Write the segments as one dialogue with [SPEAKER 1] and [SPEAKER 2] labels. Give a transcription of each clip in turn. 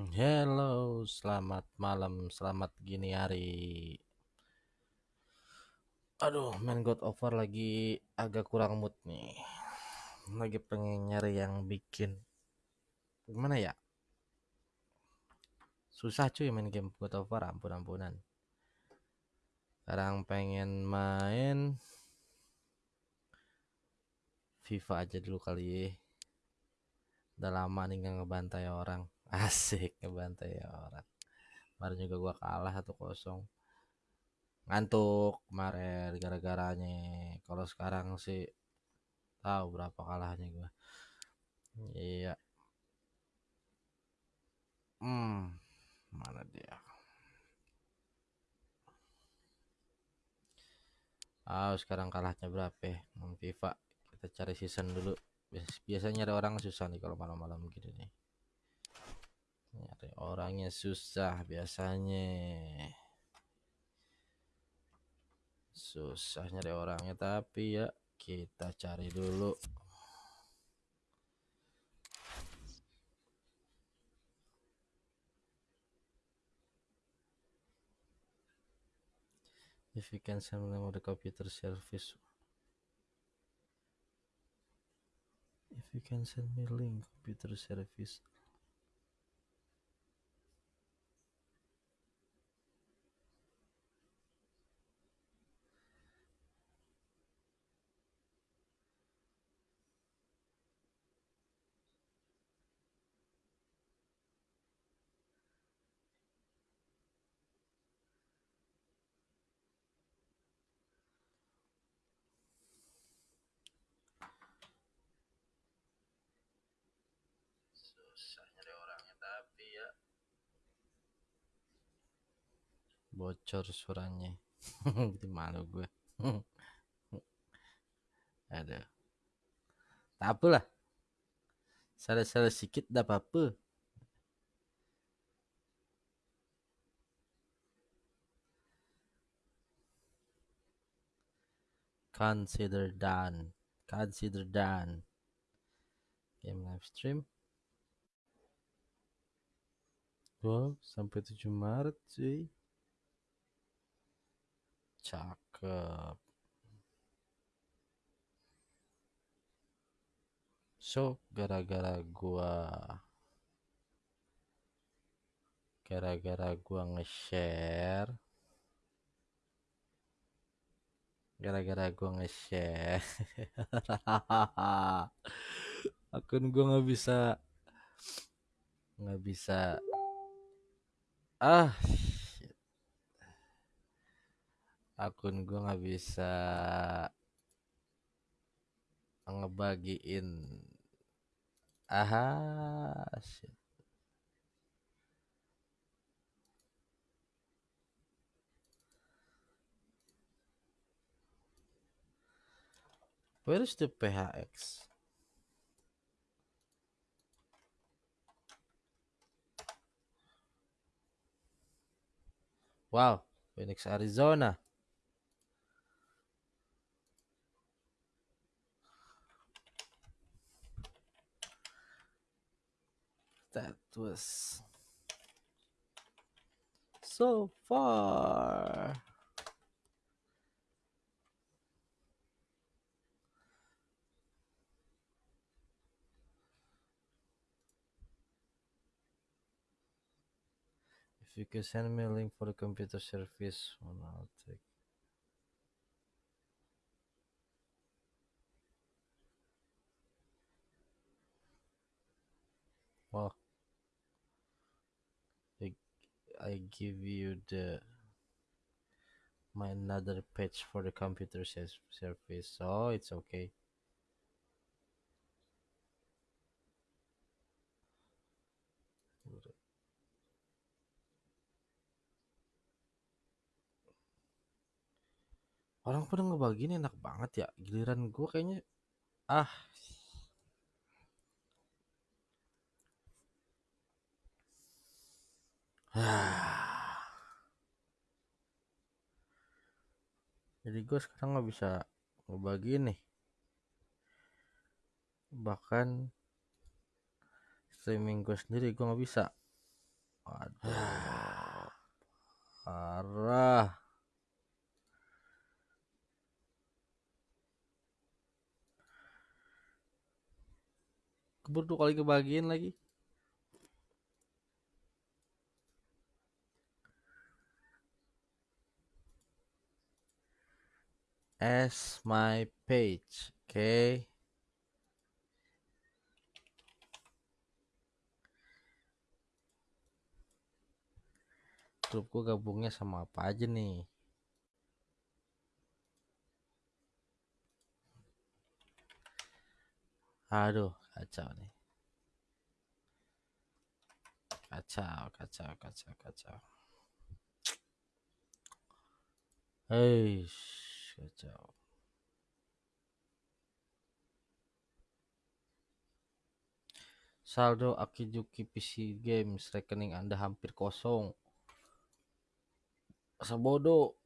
[SPEAKER 1] Hello, selamat malam, selamat gini hari. Aduh, main God War lagi agak kurang mood nih. Lagi pengen nyari yang bikin gimana ya? Susah cuy main game God of War, ampun-ampunan. Sekarang pengen main FIFA aja dulu kali ya. Udah lama nih gak ngebantai orang. Asik ngebantai orang. Kemarin juga gua kalah 1-0. Ngantuk kemarin gara-garanya. Kalau sekarang sih tahu berapa kalahnya gua. Iya. Hmm, mana dia? Ah, sekarang kalahnya berapa ya? FIFA. Kita cari season dulu. Biasanya ada orang susah nih kalau malam-malam gini nih. Nyari orangnya susah biasanya. Susah nyari orangnya tapi ya kita cari dulu. If you can send me the computer service. If you can send me link computer service. Susah nyari orangnya tapi ya bocor suaranya. Jadi malu gue. Aduh. Tak apalah. Salah-salah sedikit dah apa-apa. Consider done. Consider done. Game live stream. Wow, sampai 7 Maret cuy. Cakep. So, gara-gara gua gara-gara gua nge-share gara-gara gua nge-share akun gua nggak bisa nggak bisa ah akun gua nggak bisa ngebagiin aha shit. Where is the PHX? Wow, Phoenix, Arizona. That was so far. If you can send me a link for the computer service, one I'll take. Well, I, I give you the my another page for the computer service, so it's okay. Orang pada ngebagiin enak banget ya. Giliran gue kayaknya ah Jadi gue sekarang nggak bisa ngebagiin nih. Bahkan streaming gue sendiri gue nggak bisa. Waduh. Parah. Keburu dua kali kebagian lagi. as my page oke okay. grupku gabungnya sama apa aja nih aduh kacau nih. Kacau kacau kacau kacau. Hei kacau. Saldo Akijuki PC Games rekening Anda hampir kosong. Masa bodoh.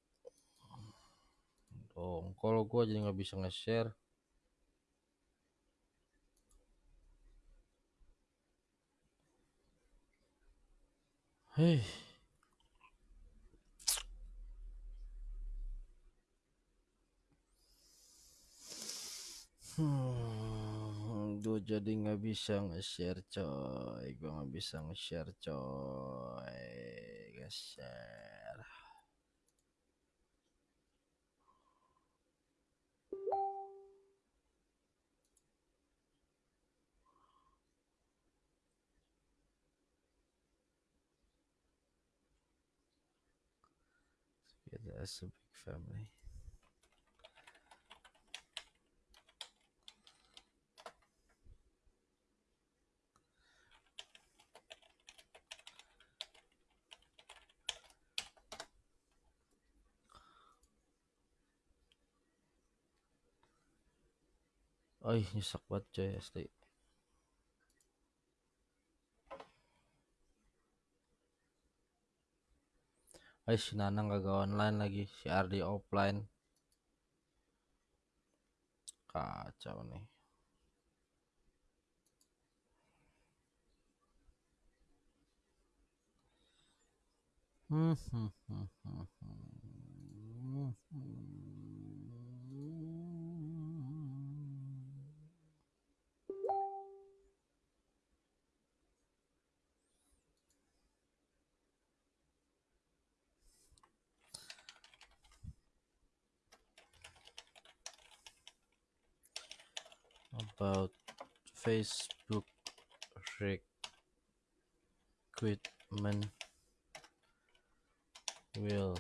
[SPEAKER 1] Dong kalau gua jadi nggak bisa nge-share Hei. Hmm, gue jadi nggak bisa nge-share coy, gue nggak bisa nge-share coy, nge-share. That's a big family. Oh nyesek banget coy asli Ay, si Nanang gak online lagi si Ardi offline kacau nih hmm, hmm, hmm, hmm, hmm. hmm. About Facebook recruitment will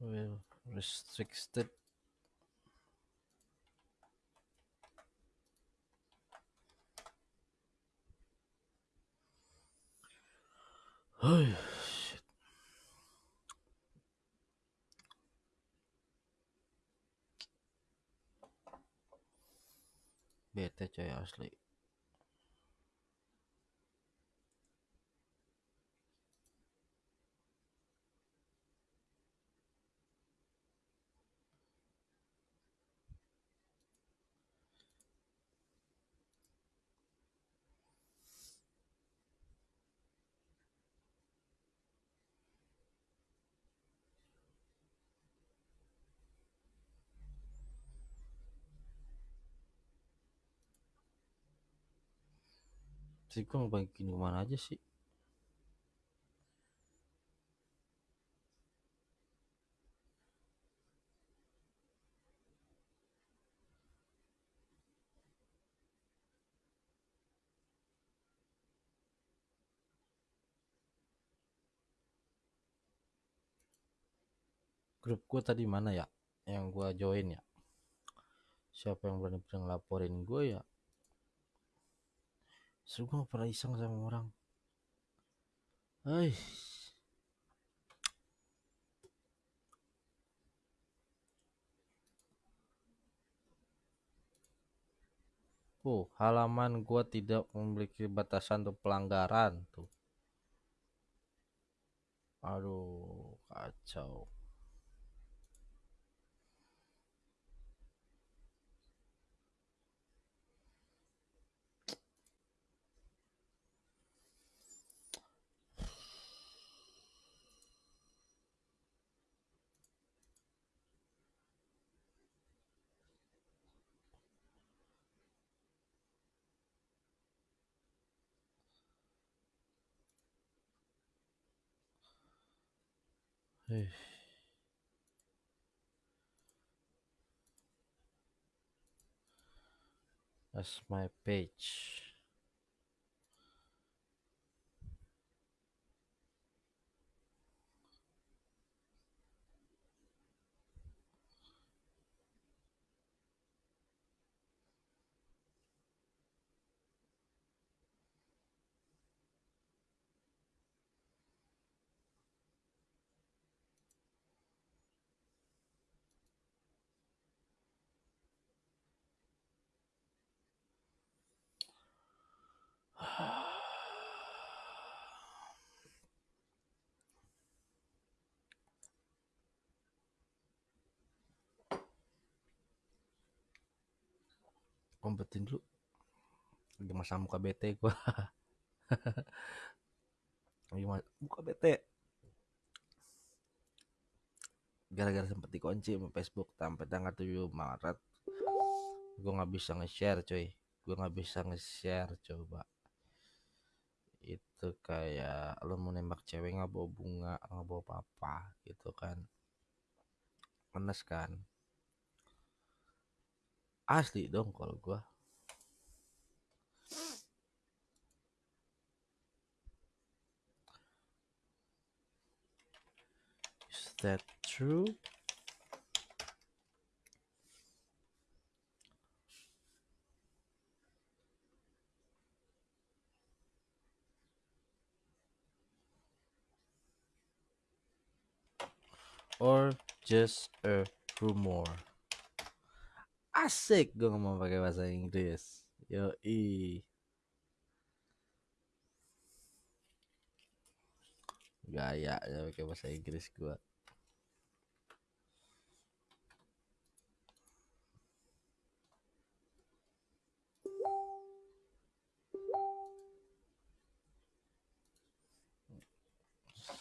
[SPEAKER 1] will restricted Oh, shit. Bete coy asli. Sih gue ngebagiin ke mana aja sih? Grup gue tadi mana ya? Yang gue join ya? Siapa yang berani ngelaporin gue ya gue pernah iseng sama orang Hai Oh, halaman gua tidak memiliki batasan untuk pelanggaran tuh. Aduh, kacau. That's my page. Kompetin dulu. Lagi masa muka bete gua. Lagi muka bete. Gara-gara sempet dikunci sama Facebook sampai tanggal 7 Maret. Gua nggak bisa nge-share, coy. Gua nggak bisa nge-share coba. Itu kayak lo mau nembak cewek nggak bawa bunga, nggak bawa apa-apa gitu kan. Menes kan. Asli dong kalau gua. Is that true? Or just a rumor? Asik gue ngomong pakai bahasa Inggris. Yo i. Gaya ya pakai bahasa Inggris gua.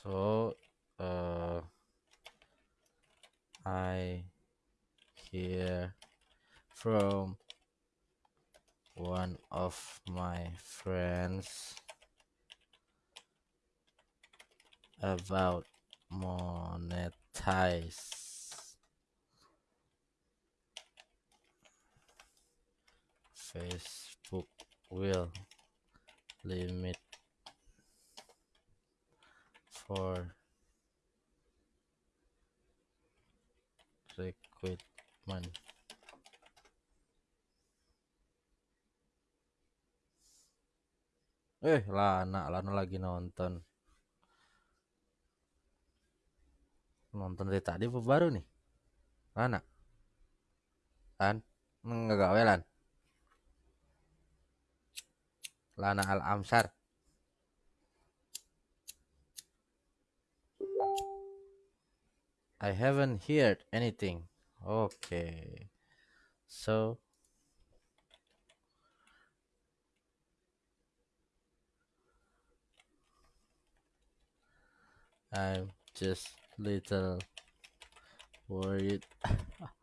[SPEAKER 1] So, from one of my friends about monetize. Facebook will limit for recruitment eh Lana Lana lagi nonton. Nonton dari tadi apa baru nih? Lana? Lan nggak gawe Lan. Lana Al Amsar I haven't heard anything. Okay. So I'm just little worried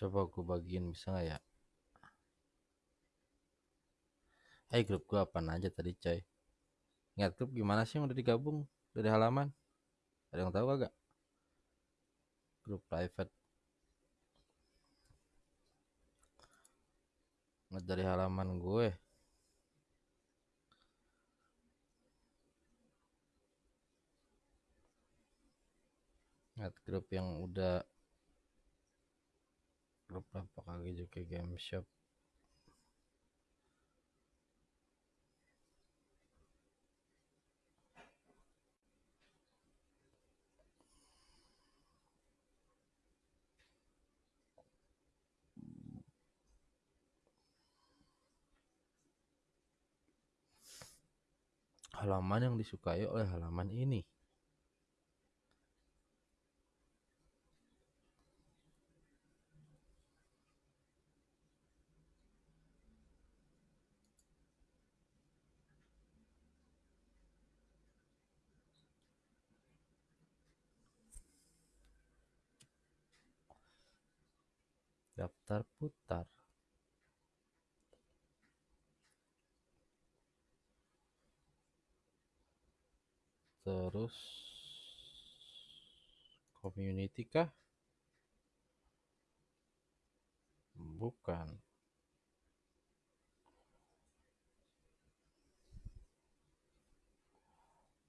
[SPEAKER 1] Coba aku bagiin bisa nggak ya? Eh grup gua apa aja tadi coy? Ingat grup gimana sih yang udah digabung dari halaman? Ada yang tahu gak? Grup private. Nggak dari halaman gue. Ingat grup yang udah grup apa kali juga game shop halaman yang disukai oleh halaman ini. Daftar putar. terus community kah? Bukan.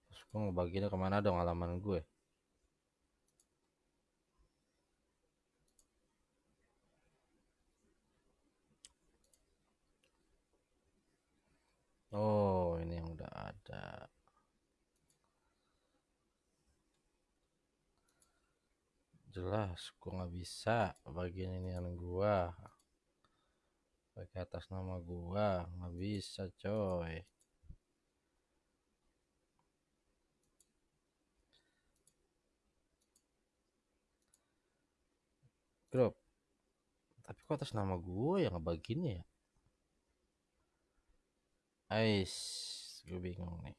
[SPEAKER 1] Terus gue ngebaginya ke mana dong halaman gue Oh, ini yang udah ada. jelas gua nggak bisa bagian ini yang gua. Pakai atas nama gua nggak bisa coy. Grup tapi kok atas nama gua yang ngebaginya ya Ais, gue bingung nih.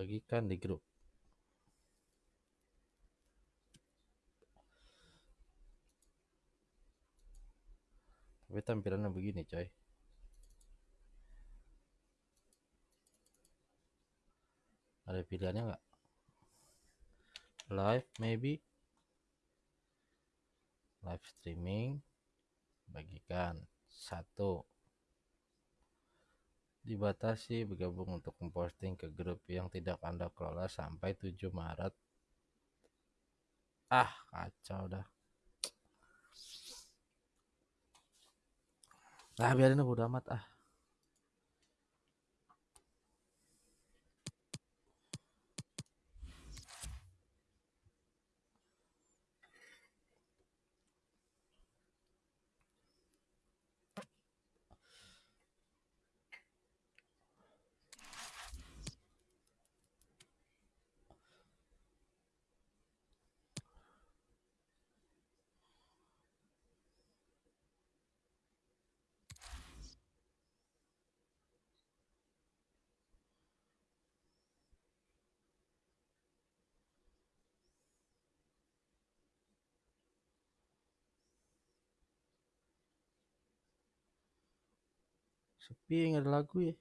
[SPEAKER 1] bagikan di grup. Tapi tampilannya begini coy. Ada pilihannya nggak? Live maybe live streaming bagikan satu dibatasi bergabung untuk memposting ke grup yang tidak Anda kelola sampai 7 Maret. Ah, kacau dah. Ah, biarin udah amat ah. Sepi nggak ada lagu ya.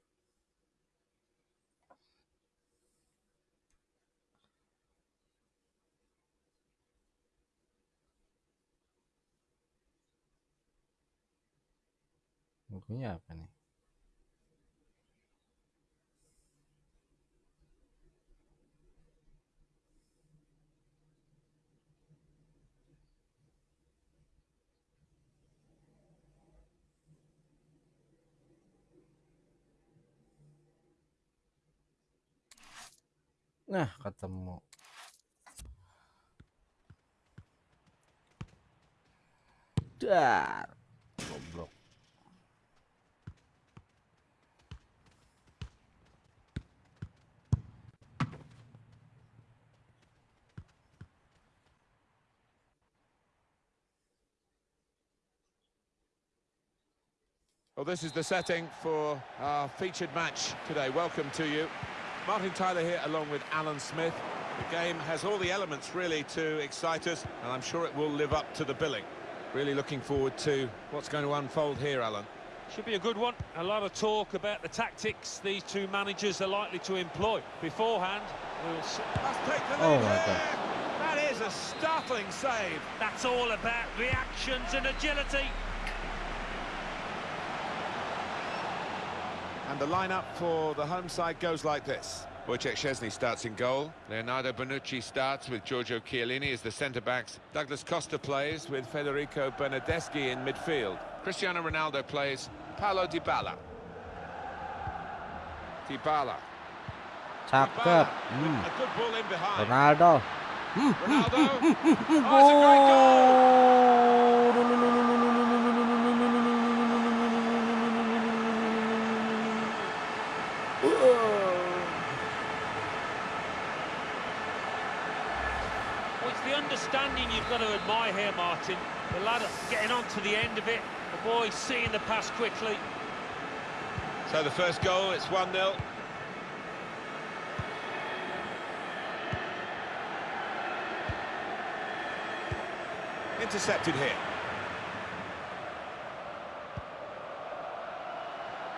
[SPEAKER 1] Lagunya apa nih Nah, ketemu. Dar. Goblok.
[SPEAKER 2] Well, this is the setting for our featured match today. Welcome to you. Martin Tyler here along with Alan Smith. The game has all the elements really to excite us and I'm sure it will live up to the billing. Really looking forward to what's going to unfold here, Alan.
[SPEAKER 3] Should be a good one. A lot of talk about the tactics these two managers are likely to employ. Beforehand, we'll see.
[SPEAKER 2] Must take the
[SPEAKER 1] Oh
[SPEAKER 2] lead
[SPEAKER 1] my
[SPEAKER 2] here.
[SPEAKER 1] God.
[SPEAKER 2] That is a startling save.
[SPEAKER 3] That's all about reactions and agility.
[SPEAKER 2] And the lineup for the home side goes like this. Wojciech Szczesny starts in goal. Leonardo Bonucci starts with Giorgio Chiellini as the centre-backs. Douglas Costa plays with Federico Bernardeschi in midfield. Cristiano Ronaldo plays Paulo Dybala. Dybala.
[SPEAKER 1] Cakep.
[SPEAKER 2] Dybala
[SPEAKER 1] Hmm.
[SPEAKER 2] a good ball in behind.
[SPEAKER 1] Ronaldo.
[SPEAKER 2] Ronaldo. Oh, it's a great goal.
[SPEAKER 3] Well, it's the understanding you've got to admire here, Martin. The lad getting on to the end of it. The boy seeing the pass quickly.
[SPEAKER 2] So the first goal, it's 1-0. Intercepted here.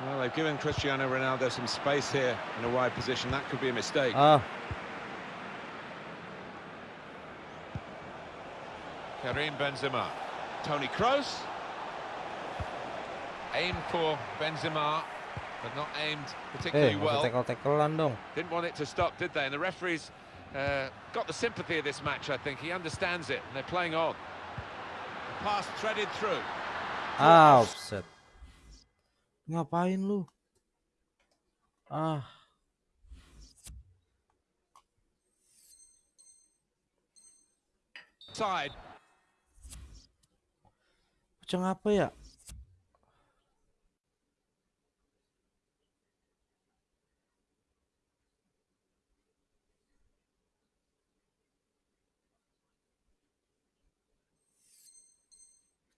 [SPEAKER 2] Well, they've given Cristiano Ronaldo some space here in a wide position. That could be a mistake.
[SPEAKER 1] Ah,
[SPEAKER 2] Karim Benzema. Tony Kroos. Aimed for Benzema, but not aimed
[SPEAKER 1] eh,
[SPEAKER 2] particularly
[SPEAKER 1] masih
[SPEAKER 2] well.
[SPEAKER 1] tekel-tekelan dong.
[SPEAKER 2] Didn't want it to stop, did they? And the referees uh, got the sympathy of this match, I think. He understands it, and they're playing on. The pass threaded through.
[SPEAKER 1] Ah, offset. Ngapain lu? Ah,
[SPEAKER 2] Side.
[SPEAKER 1] Kucing apa ya?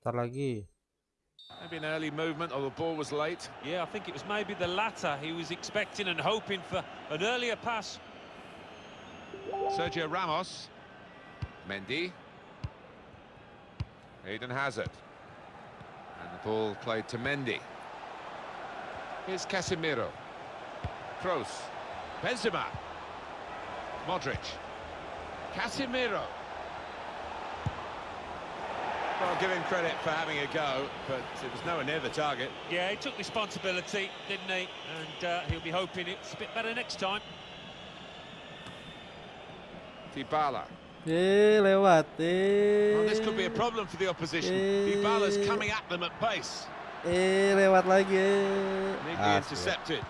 [SPEAKER 1] Ntar lagi.
[SPEAKER 2] Maybe an early movement, or the ball was late.
[SPEAKER 3] Yeah, I think it was maybe the latter. He was expecting and hoping for an earlier pass.
[SPEAKER 2] Sergio Ramos. Mendy. Eden Hazard. And the ball played to Mendy. Here's Casemiro. Kroos. Benzema. Modric. Casemiro. Well, give him credit for having a go, but it was nowhere near the target.
[SPEAKER 3] Yeah, he took responsibility, didn't he? And uh, he'll be hoping it's a bit better next time.
[SPEAKER 2] Dybala.
[SPEAKER 1] Eh, lewat. Eh.
[SPEAKER 2] Well, this could be a problem for the opposition. Dybala's coming at them at pace.
[SPEAKER 1] Eh, lewat lagi. eh.
[SPEAKER 2] Neatly
[SPEAKER 1] Ah,
[SPEAKER 2] intercepted.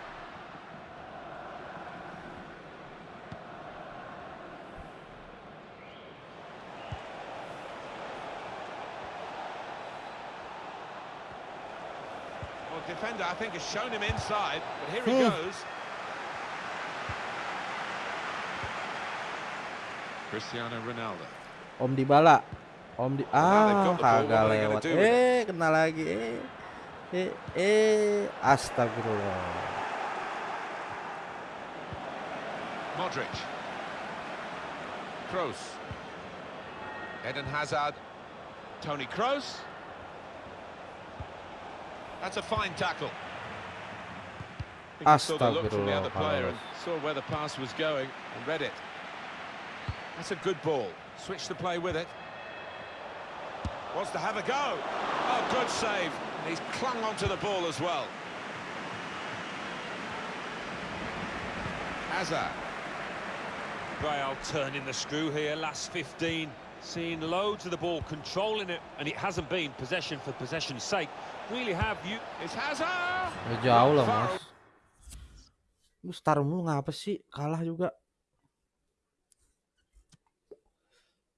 [SPEAKER 2] Well, defender, I think, has shown him inside, but here he
[SPEAKER 1] Hmm.
[SPEAKER 2] goes. Cristiano Ronaldo.
[SPEAKER 1] Om Dybala. Om di ah
[SPEAKER 2] got the ball, what
[SPEAKER 1] kagak
[SPEAKER 2] are they gonna
[SPEAKER 1] lewat. Eh, kena lagi. Eh. Eh, eh. Astagfirullah.
[SPEAKER 2] Modric. Kroos. Eden Hazard. Tony Kroos. That's a fine tackle. I saw the look from the other player and saw where the pass was going and read it. That's a good ball. Switch the play with it. Wants to have a go. Oh, good save. And he's clung onto the ball as well. Hazard.
[SPEAKER 3] Real turning the screw here, last 15. Seeing loads of the ball, controlling it, and it hasn't been possession for possession's sake. Really have you...
[SPEAKER 2] It's Hazard.
[SPEAKER 1] Ya, jauh lah,
[SPEAKER 2] Far
[SPEAKER 1] Mas. Lu star mulu ngapa sih? Kalah juga.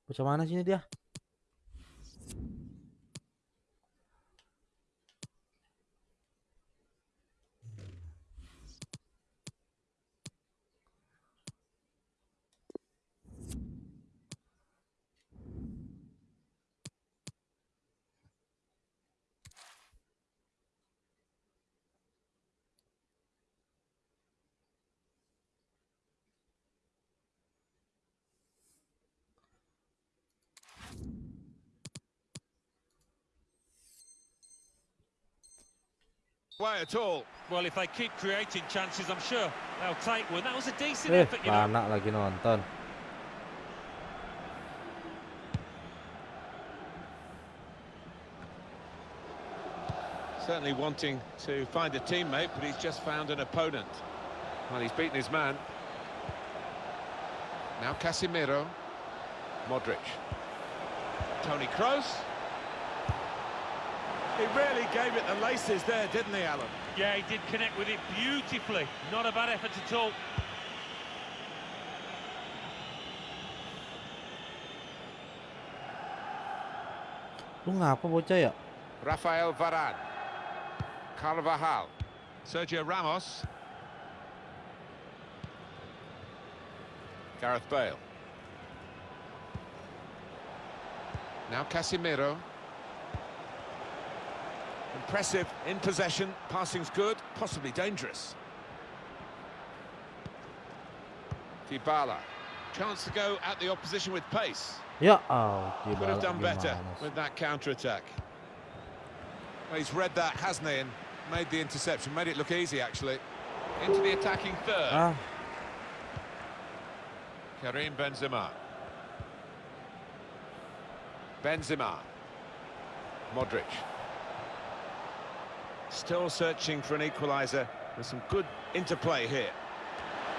[SPEAKER 1] Bocah mana sini dia?
[SPEAKER 2] Way at all.
[SPEAKER 3] Well, if they keep creating chances, I'm sure they'll take one. That was a decent
[SPEAKER 1] Eh,
[SPEAKER 3] effort, you know.
[SPEAKER 1] anak lagi nonton.
[SPEAKER 2] Certainly wanting to find a teammate, but he's just found an opponent. Well, he's beaten his man. Now Casemiro. Modric. Tony Kroos. He really gave it the laces there, didn't he, Alan?
[SPEAKER 3] Yeah, he did connect with it beautifully. Not a bad effort at all.
[SPEAKER 1] Lu ngapa bocah ya?
[SPEAKER 2] Rafael Varane. Carvajal. Sergio Ramos. Gareth Bale. Now Casemiro. Impressive in possession. Passing's good, possibly dangerous. Dybala. Chance to go at the opposition with pace.
[SPEAKER 1] Yeah, oh,
[SPEAKER 2] Could have done better with that counter-attack. Well, he's read that, hasn't he, and made the interception. Made it look easy, actually. Into the attacking third.
[SPEAKER 1] Ah,
[SPEAKER 2] Karim Benzema. Benzema. Modric. Still searching for an equaliser. There's some good interplay here.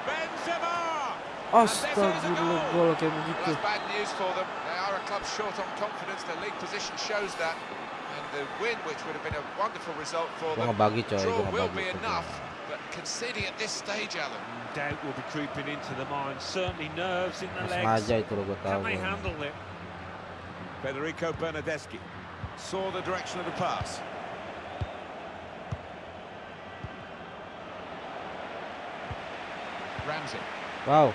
[SPEAKER 2] Benzema!
[SPEAKER 1] astagfirullah gol kayak
[SPEAKER 2] Well, that's bad news for them. They are a club short on confidence. Their league position shows that. And the win, which would have been a wonderful result for them,
[SPEAKER 1] ngebagi coy,
[SPEAKER 2] draw will
[SPEAKER 1] ngebagi.
[SPEAKER 2] be enough. But conceding at this stage, Alan, mm,
[SPEAKER 3] Doubt will be creeping into the mind. Certainly nerves in the
[SPEAKER 1] Nggak
[SPEAKER 3] legs.
[SPEAKER 1] itu loh gue tahu.
[SPEAKER 3] Can they handle it?
[SPEAKER 2] Federico Bernardeschi saw the direction of the pass. Ramsey
[SPEAKER 1] Wow,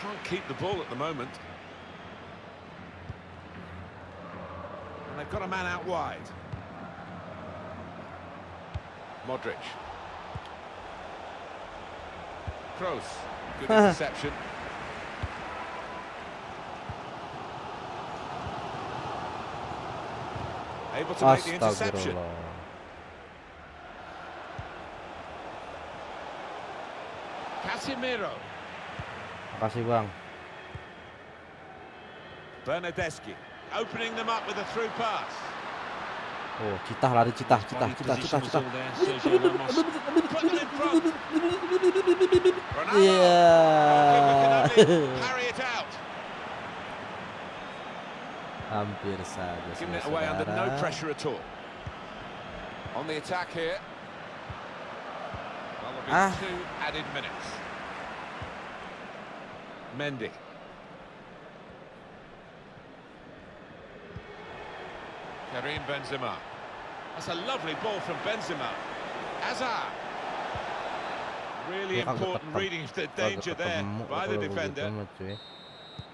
[SPEAKER 2] can't keep the ball at the moment. And they've got a man out wide. Modric. Kroos. Good interception. Able to make the interception. Casemiro.
[SPEAKER 1] Makasih bang.
[SPEAKER 2] Bernardeschi opening them up with a through pass.
[SPEAKER 1] Oh, citah lari citah, citah, citah, citah, citah.
[SPEAKER 3] all there, Sergio Ramos.
[SPEAKER 2] Put them in front. Ronaldo.
[SPEAKER 1] Iya.
[SPEAKER 2] Goalkeeper can only parry it out.
[SPEAKER 1] Hampir saja.
[SPEAKER 2] Giving it away under no pressure at all. On the attack here. Well, there'll be
[SPEAKER 1] Ah.
[SPEAKER 2] two added minutes. Mendy. Karim Benzema. That's a lovely ball from Benzema. Hazard. Really important reading of the danger there by the defender.
[SPEAKER 1] mah, cuy.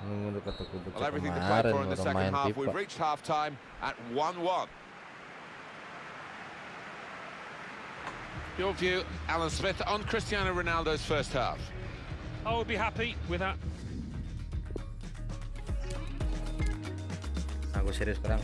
[SPEAKER 1] Nunggu dekat aku
[SPEAKER 2] Well, everything to play for in the second half. We've reached half-time at 1-1. Your view, Alan Smith, on Cristiano Ronaldo's first half.
[SPEAKER 3] I would be happy with that.
[SPEAKER 1] Aku serius sekarang.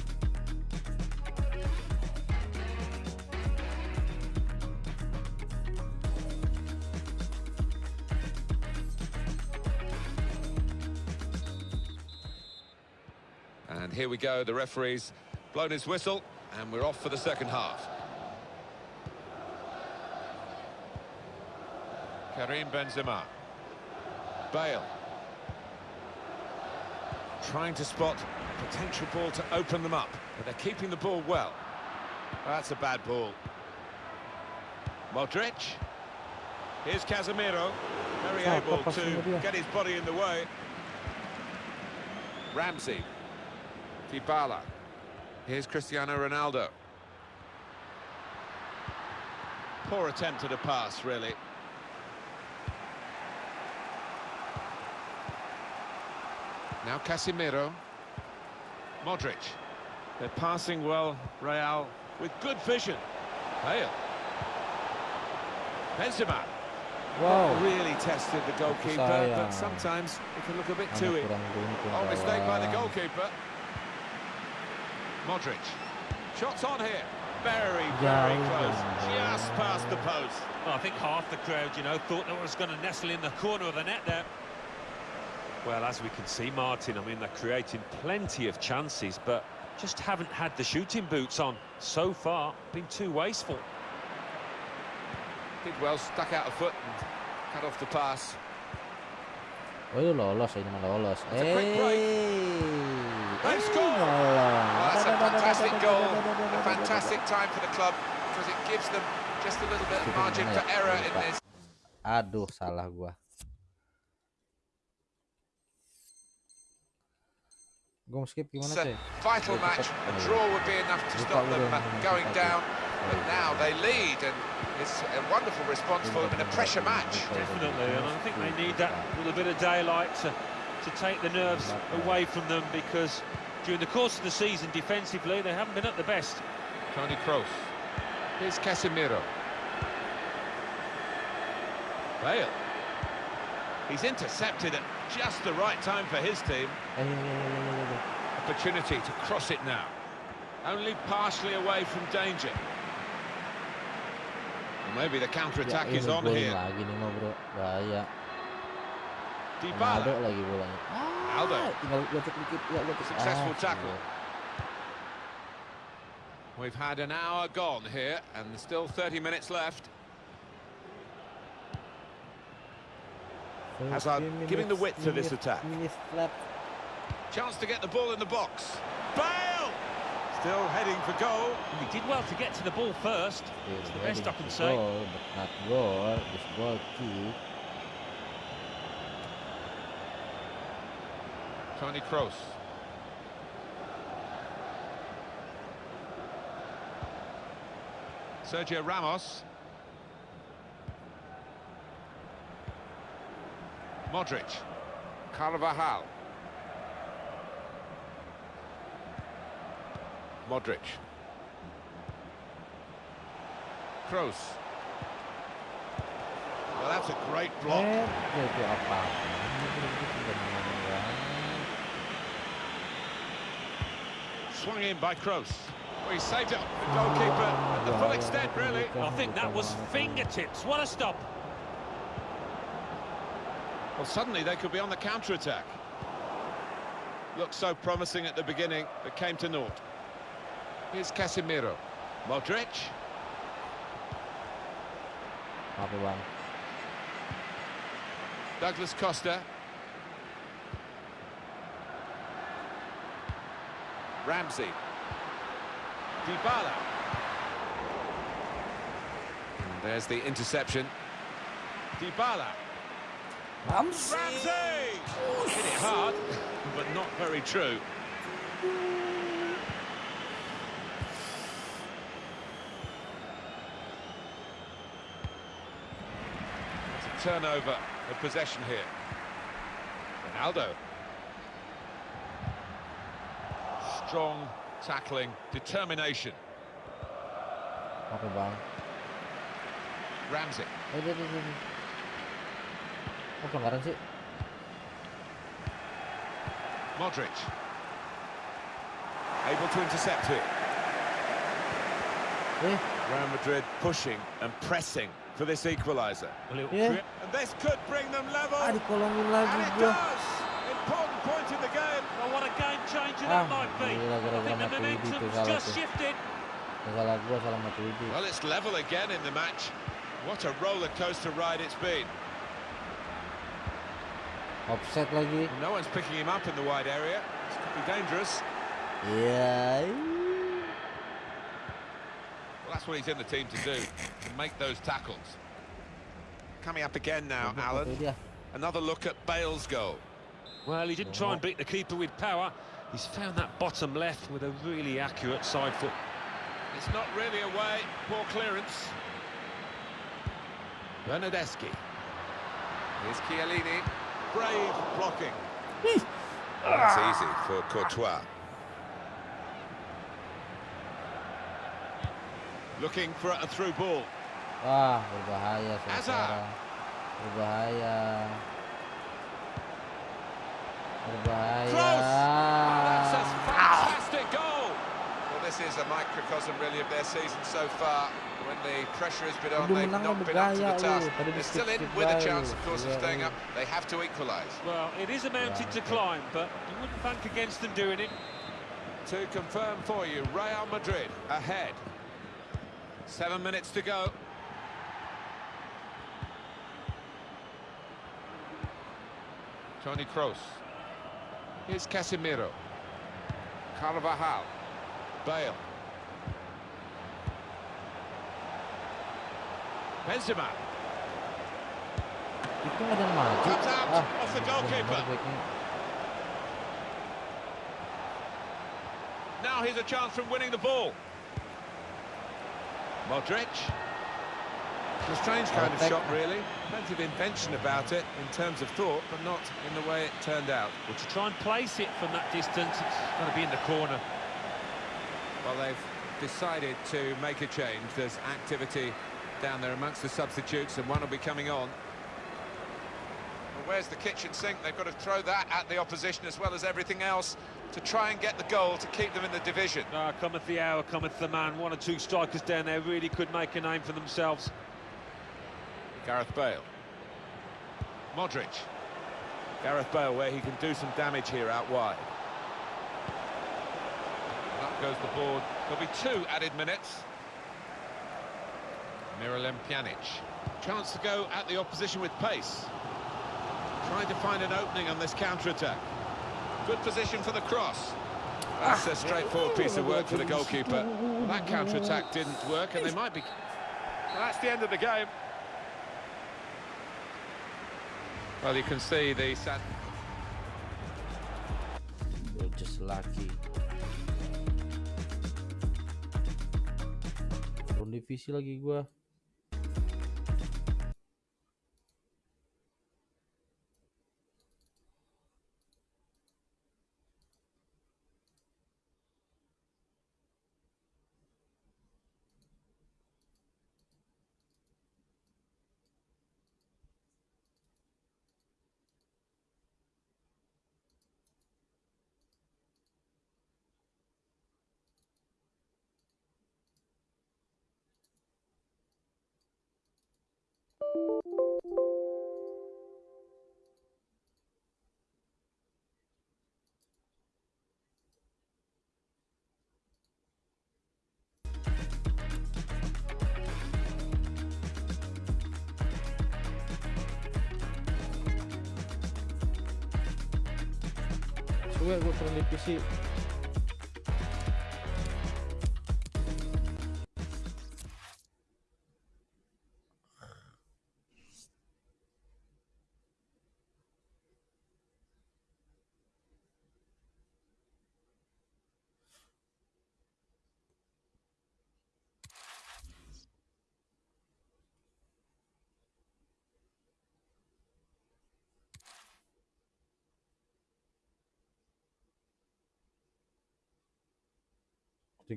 [SPEAKER 2] And here we go, the referee's blown his whistle, and we're off for the second half. Karim Benzema. Bale. Trying to spot potential ball to open them up, but they're keeping the ball well. That's a bad ball. Modric. Here's Casemiro. Very able to get his body in the way. Ramsey. Dybala. Here's Cristiano Ronaldo. Poor attempt at a pass, really. Now Casemiro. Modric. They're passing well, Real, with good vision. Bale. Benzema.
[SPEAKER 1] Wow.
[SPEAKER 2] Really tested the goalkeeper,
[SPEAKER 1] sayang.
[SPEAKER 2] but sometimes it can look a bit
[SPEAKER 1] Anak
[SPEAKER 2] too it.
[SPEAKER 1] kurang beruntung
[SPEAKER 2] Oh, mistake by the goalkeeper. Modric. Shots on here. Very, very close. Just past the post.
[SPEAKER 3] Well, I think half the crowd, you know, thought that was going to nestle in the corner of the net there. Well, as we can see, Martin, I mean, they're creating plenty of chances, but just haven't had the shooting boots on so far. Been too wasteful.
[SPEAKER 2] Did well, stuck out a foot and cut off the pass.
[SPEAKER 1] Oh itu lolos ini mah lolos.
[SPEAKER 2] It's a quick break.
[SPEAKER 1] Eh,
[SPEAKER 2] They
[SPEAKER 1] eh,
[SPEAKER 2] score.
[SPEAKER 1] lolos.
[SPEAKER 2] Well, that's a fantastic goal, a fantastic time for the club because it gives them just a little bit of margin for error in this.
[SPEAKER 1] Aduh, salah gua. Gua mau skip gimana
[SPEAKER 2] It's a
[SPEAKER 1] sih?
[SPEAKER 2] vital match. A draw would be enough to stop them going down, but now they lead, and it's a wonderful response for them in a pressure match.
[SPEAKER 3] Definitely, and I think they need that little bit of daylight to, to take the nerves away from them because during the course of the season, defensively, they haven't been at the best.
[SPEAKER 2] Tony Kroos. Here's Casemiro. Bale. He's intercepted at just the right time for his team. Opportunity to cross it now. Only partially away from danger. Well, maybe the counter-attack
[SPEAKER 1] Ya,
[SPEAKER 2] is on here.
[SPEAKER 1] lagi nih bro, bahaya. Ronaldo
[SPEAKER 2] Dybala.
[SPEAKER 1] lagi bolanya. Ah,
[SPEAKER 2] Aldo.
[SPEAKER 1] tinggal gotek dikit, ya gotek.
[SPEAKER 2] Successful
[SPEAKER 1] Ah,
[SPEAKER 2] tackle. We've had an hour gone here, and there's still 30 minutes left. Hazard
[SPEAKER 1] 30
[SPEAKER 2] giving the
[SPEAKER 1] minutes,
[SPEAKER 2] width to this attack.
[SPEAKER 1] minutes left.
[SPEAKER 2] Chance to get the ball in the box. Bale! Still heading for goal.
[SPEAKER 3] He did well to get to the ball first. It's the best I can say.
[SPEAKER 1] Goal, but not goal. This goal kick.
[SPEAKER 2] Tony Kroos. Sergio Ramos. Modric. Carvajal. Modric. Kroos. Well, that's a great block.
[SPEAKER 1] Ya itu apa? Ini udah menang.
[SPEAKER 2] Swung in by Kroos. Well, he saved it. The goalkeeper at the full extent, really.
[SPEAKER 3] I think that was fingertips. What a stop.
[SPEAKER 2] Well, suddenly they could be on the counter-attack. Looked so promising at the beginning, but came to naught. Here's Casemiro. Modric.
[SPEAKER 1] Apa bang?
[SPEAKER 2] Douglas Costa. Ramsey. Dybala. And there's the interception. Dybala.
[SPEAKER 1] Ramsey.
[SPEAKER 2] Ramsey! Hit it hard, but not very true. Turnover of possession here. Ronaldo. Strong tackling, determination. Ramsey.
[SPEAKER 1] Oh, sih.
[SPEAKER 2] Modric. Able to intercept it.
[SPEAKER 1] Eh,
[SPEAKER 2] Real Madrid pushing and pressing for this equaliser.
[SPEAKER 3] A
[SPEAKER 1] Yeah.
[SPEAKER 2] And this could bring them level.
[SPEAKER 1] ah dikolongin
[SPEAKER 2] And it does! Important point in the game.
[SPEAKER 3] Oh, what a game changer
[SPEAKER 1] Ah,
[SPEAKER 3] that might be. I think the
[SPEAKER 1] Matuidi tuh
[SPEAKER 3] momentum's just shifted.
[SPEAKER 1] Salah gua salah Matuidi.
[SPEAKER 2] Well, it's level again in the match. What a roller coaster ride it's been.
[SPEAKER 1] Offset lagi.
[SPEAKER 2] No one's picking him up in the wide area. This could be dangerous.
[SPEAKER 1] Yeah.
[SPEAKER 2] Well, that's what he's in the team to do, to make those tackles. Coming up again now, Alan. Another look at Bale's goal.
[SPEAKER 3] Well, he didn't try and beat the keeper with power. He's found that bottom left with a really accurate side foot.
[SPEAKER 2] It's not really away. Poor clearance. Bernardeschi. Here's Chiellini. Brave blocking. That's easy for Courtois. Looking for a through ball.
[SPEAKER 1] Wah, berbahaya
[SPEAKER 2] Hazard.
[SPEAKER 1] sekarang. Berbahaya. Berbahaya.
[SPEAKER 2] Close. Oh, that's a fantastic goal. Well, this is a microcosm really of their season so far. When the pressure has been on,
[SPEAKER 1] Udah
[SPEAKER 2] they've
[SPEAKER 1] menang
[SPEAKER 2] not
[SPEAKER 1] lu
[SPEAKER 2] been up to
[SPEAKER 1] bergaya
[SPEAKER 2] the
[SPEAKER 1] lu.
[SPEAKER 2] task.
[SPEAKER 1] Tadi
[SPEAKER 2] They're
[SPEAKER 1] di
[SPEAKER 2] still in
[SPEAKER 1] skip-skip
[SPEAKER 2] with a
[SPEAKER 1] bae
[SPEAKER 2] chance,
[SPEAKER 1] lu.
[SPEAKER 2] of course, of
[SPEAKER 1] Gila
[SPEAKER 2] staying
[SPEAKER 1] lu.
[SPEAKER 2] up. They have to equalise.
[SPEAKER 3] Well, it is a mountain to climb, but you wouldn't bank against them doing it.
[SPEAKER 2] To confirm for you, Real Madrid ahead. Seven minutes to go. Tony Kroos. Here's Casemiro. Carvajal. Bale. Benzema. Out
[SPEAKER 1] Ah,
[SPEAKER 2] off the goalkeeper. Now here's a chance from winning the ball. Modric. It's a strange kind of shot, really. Plenty of invention about it in terms of thought, but not in the way it turned out.
[SPEAKER 3] Well, to try and place it from that distance, it's got to be in the corner.
[SPEAKER 2] Well, they've decided to make a change. There's activity down there amongst the substitutes, and one will be coming on. Well, where's the kitchen sink? They've got to throw that at the opposition as well as everything else to try and get the goal to keep them in the division.
[SPEAKER 3] Ah, cometh the hour, cometh the man. One or two strikers down there really could make a name for themselves.
[SPEAKER 2] Gareth Bale. Modric. Gareth Bale, where he can do some damage here out wide. Up goes the board. There'll be two added minutes. Miralem Pjanic. Chance to go at the opposition with pace. Trying to find an opening on this counter-attack. Good position for the cross. That's a straightforward piece of work for the goalkeeper. That counter-attack didn't work, and they might be... That's the end of the game. Well, you can see the sad...
[SPEAKER 1] You're just lucky. Turun divisi lagi gua. Suwe gua turun divisi.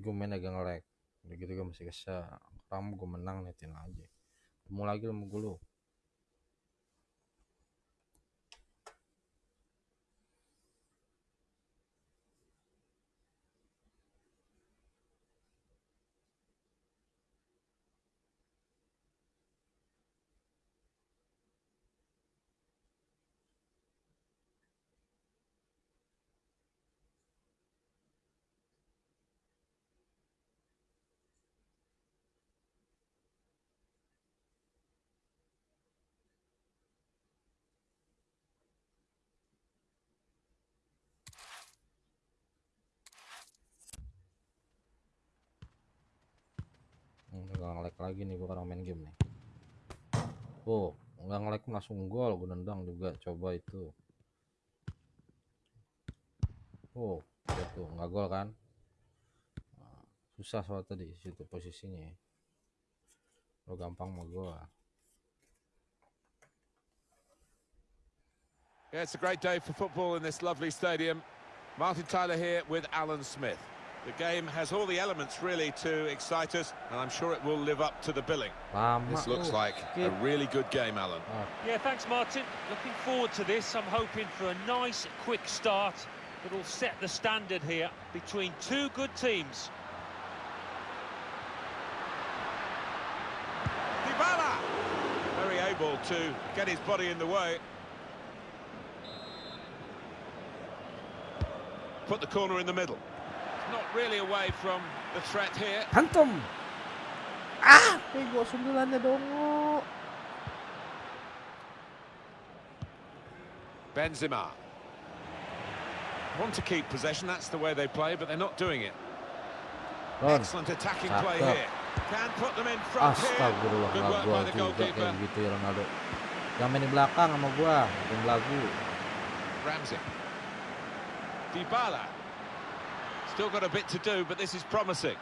[SPEAKER 1] Gue main agak nge-lag. Udah gitu gue masih kesel. Kamu gue menang netin aja. Ketemu lagi sama gue lu. Gak nge-lag lagi nih gue orang main game nih. Oh, nggak nge-lag langsung gol. Gue nendang juga. Coba itu. Oh, lihat tuh nggak gol kan? Nah, Susah soal tadi situ posisinya. ya. Lo gampang mau gol.
[SPEAKER 2] Yeah, it's a great day for football in this lovely stadium. Martin Tyler here with Alan Smith. The game has all the elements really to excite us, and I'm sure it will live up to the billing.
[SPEAKER 1] Um,
[SPEAKER 2] this looks
[SPEAKER 1] oh,
[SPEAKER 2] like a really good game, Alan.
[SPEAKER 1] Oh.
[SPEAKER 3] Yeah, thanks, Martin. Looking forward to this. I'm hoping for a nice, quick start that will set the standard here between two good teams.
[SPEAKER 2] Dybala! Very able to get his body in the way. Put the corner in the middle. Not really away from the threat here.
[SPEAKER 1] Hantum. Ah, pego sundulannya dongo.
[SPEAKER 2] Benzema. Want to keep possession, that's the way they play, but they're not doing it.
[SPEAKER 1] Ron.
[SPEAKER 2] Excellent attacking
[SPEAKER 1] Cakep.
[SPEAKER 2] play here. Can put them in front here. Good work by the goalkeeper.
[SPEAKER 1] gitu ya Ronaldo. Yang main di belakang sama gua, bikin lagu.
[SPEAKER 2] Ramsey. Dybala. Still got a bit to do, but this is promising.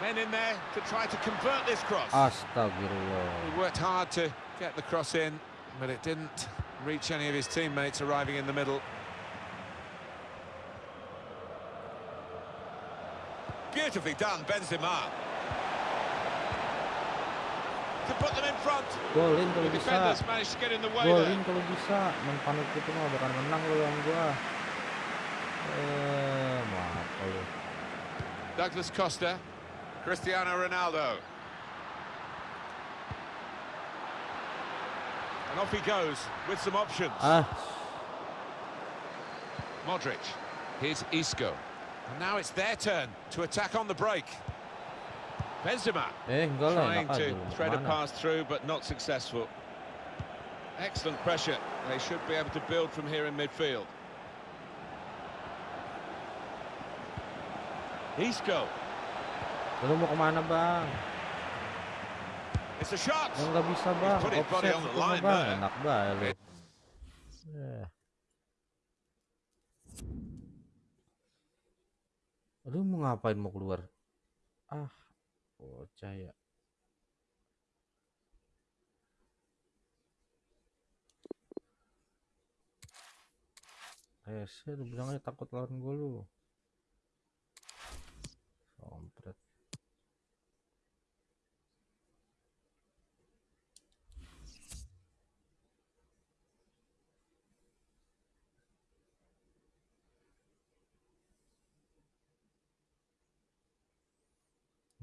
[SPEAKER 2] Men in there to try to convert this cross.
[SPEAKER 1] Astagfirullah.
[SPEAKER 2] He worked hard to get the cross in, but it didn't reach any of his teammates arriving in the middle. Beautifully done, Benzema. To put them in front.
[SPEAKER 1] Golin
[SPEAKER 2] The
[SPEAKER 1] bisa.
[SPEAKER 2] defenders managed to get in the way
[SPEAKER 1] Golin kalau bisa. Main panik gitu mah bakal menang lo yang gua. Eh.
[SPEAKER 2] Douglas Costa, Cristiano Ronaldo. And off he goes with some options.
[SPEAKER 1] Ah,
[SPEAKER 2] Modric. Here's Isco. And now it's their turn to attack on the break. Benzema
[SPEAKER 1] eh enggak lah
[SPEAKER 2] trying
[SPEAKER 1] enak aja
[SPEAKER 2] to thread a pass through, but not successful. Excellent pressure. They should be able to build from here in midfield. Isco.
[SPEAKER 1] Lu mau ke mana bang?
[SPEAKER 2] It's a shot.
[SPEAKER 1] Yang nggak bisa bang. Offset bang. Enak banget. Lu mau ngapain mau keluar? Ah, bocah ya. Eh, saya bilang aja takut lawan gue lu.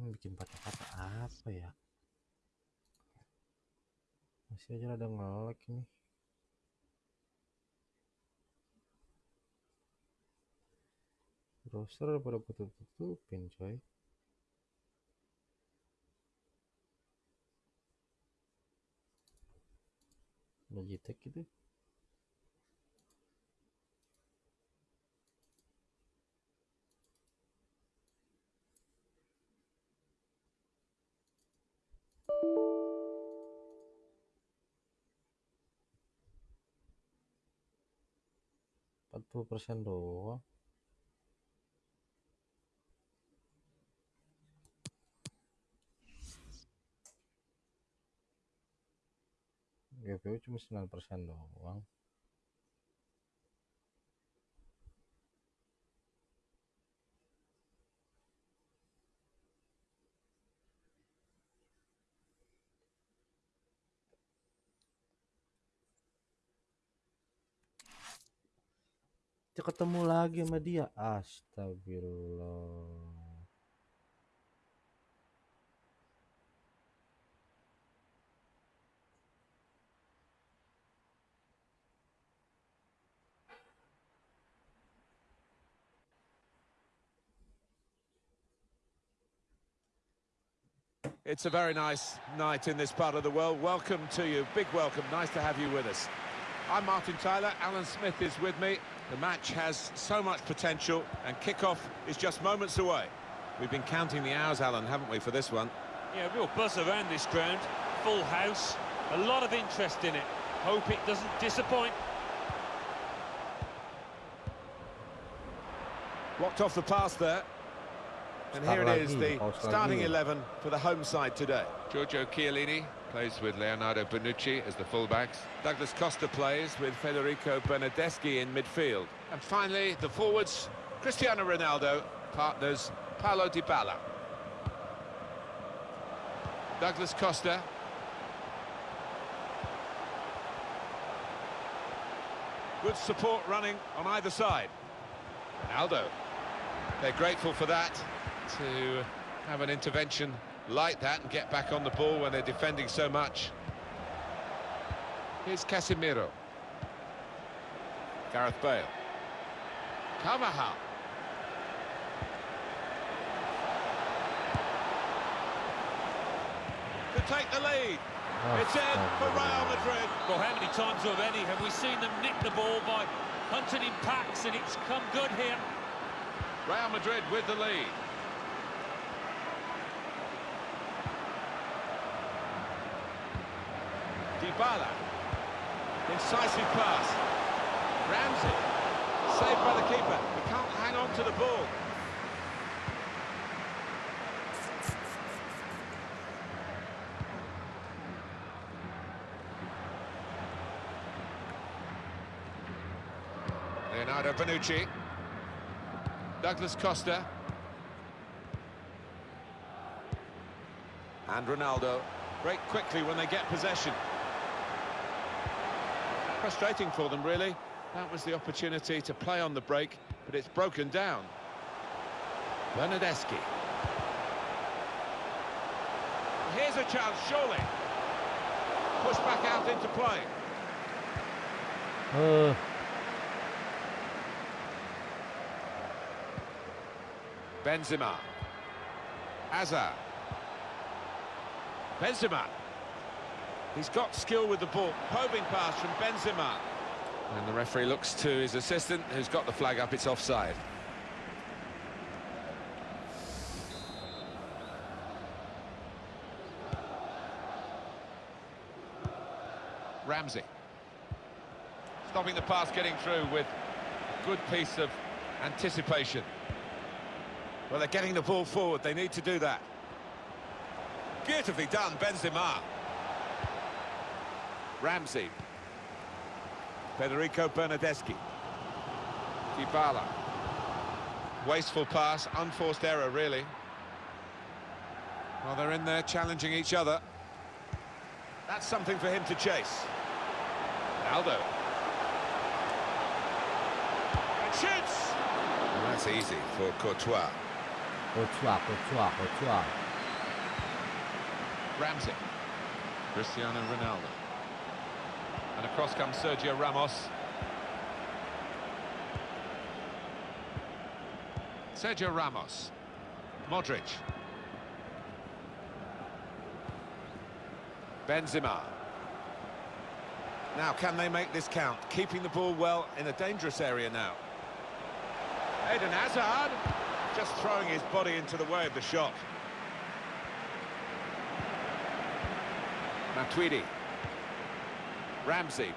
[SPEAKER 1] Bikin patah-patah apa ya? Masih aja ada ngelek nih Browser pada tutup-tutupin coy. Logitech gitu. empat puluh persen doang. GPU cuma 9% doang. Ketemu lagi sama dia. Astagfirullah.
[SPEAKER 2] It's a very nice night in this part of the world. Welcome to you. Big welcome. Nice to have you with us. I'm Martin Tyler. Alan Smith is with me. The match has so much potential and kickoff is just moments away. We've been counting the hours, Alan, haven't we, for this one?
[SPEAKER 3] Yeah, real buzz around this ground. Full house. A lot of interest in it. Hope it doesn't disappoint.
[SPEAKER 2] Blocked off the pass there. And here it is, the starting 11 for the home side today.
[SPEAKER 4] Giorgio Chiellini plays with Leonardo Bonucci as the fullbacks.
[SPEAKER 2] Douglas Costa plays with Federico Bernardeschi in midfield. And finally, the forwards, Cristiano Ronaldo, partners Paulo Dybala. Douglas Costa. Good support running on either side. Ronaldo. They're grateful for that, to have an intervention like that and get back on the ball when they're defending so much.
[SPEAKER 4] Here's Casemiro.
[SPEAKER 2] Gareth Bale.
[SPEAKER 4] Carvajal.
[SPEAKER 2] To take the lead.
[SPEAKER 1] Oh,
[SPEAKER 2] It's in for Real Madrid.
[SPEAKER 3] Well, how many times already have we seen them nick the ball by hunting in packs, and it's come good here.
[SPEAKER 4] Real Madrid with the lead.
[SPEAKER 2] Dybala. Incisive pass. Ramsey. Saved by the keeper. He can't hang on to the ball.
[SPEAKER 4] Leonardo Bonucci. Douglas Costa.
[SPEAKER 2] And Ronaldo. Break quickly when they get possession. Frustrating for them, really. That was the opportunity to play on the break, but it's broken down. Bernardeschi. Here's a chance, surely. Push back out into play.
[SPEAKER 1] Eh,
[SPEAKER 4] Benzema. Hazard.
[SPEAKER 2] Benzema. He's got skill with the ball. Probing pass from Benzema.
[SPEAKER 4] And the referee looks to his assistant, who's got the flag up, it's offside. Ramsey.
[SPEAKER 2] Stopping the pass getting through with a good piece of anticipation. Well, they're getting the ball forward. They need to do that. Beautifully done, Benzema.
[SPEAKER 4] Ramsey.
[SPEAKER 2] Federico Bernardeschi.
[SPEAKER 4] Dybala. Wasteful pass, unforced error, really.
[SPEAKER 2] Well, they're in there challenging each other. That's something for him to chase. Aldo. And shoots!
[SPEAKER 4] And that's easy for Courtois.
[SPEAKER 1] Courtois, Courtois, Courtois.
[SPEAKER 4] Ramsey.
[SPEAKER 2] Cristiano Ronaldo. And across comes Sergio Ramos.
[SPEAKER 4] Sergio Ramos. Modric.
[SPEAKER 2] Benzema. Now, can they make this count? Keeping the ball well in a dangerous area now. Eden Hazard just throwing his body into the way of the shot.
[SPEAKER 4] Matuidi. Ramsey.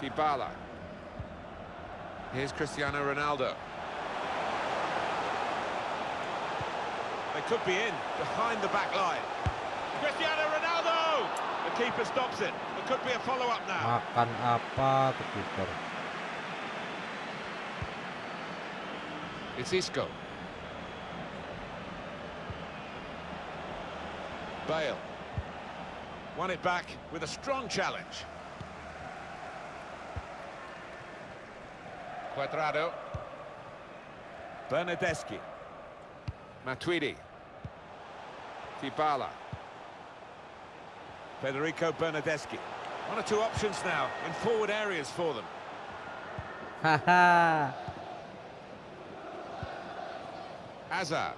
[SPEAKER 4] Dybala. Here's Cristiano Ronaldo.
[SPEAKER 2] They could be in, behind the back line. Cristiano Ronaldo! The keeper stops it. There could be a follow-up now.
[SPEAKER 1] Ah, Makan apa tuh kiper?
[SPEAKER 4] It's Isco.
[SPEAKER 2] Bale. Won it back with a strong challenge.
[SPEAKER 4] Cuadrado.
[SPEAKER 2] Bernardeschi.
[SPEAKER 4] Matuidi. Dybala.
[SPEAKER 2] Federico Bernardeschi. One or two options now in forward areas for them.
[SPEAKER 1] Haha.
[SPEAKER 4] Hazard.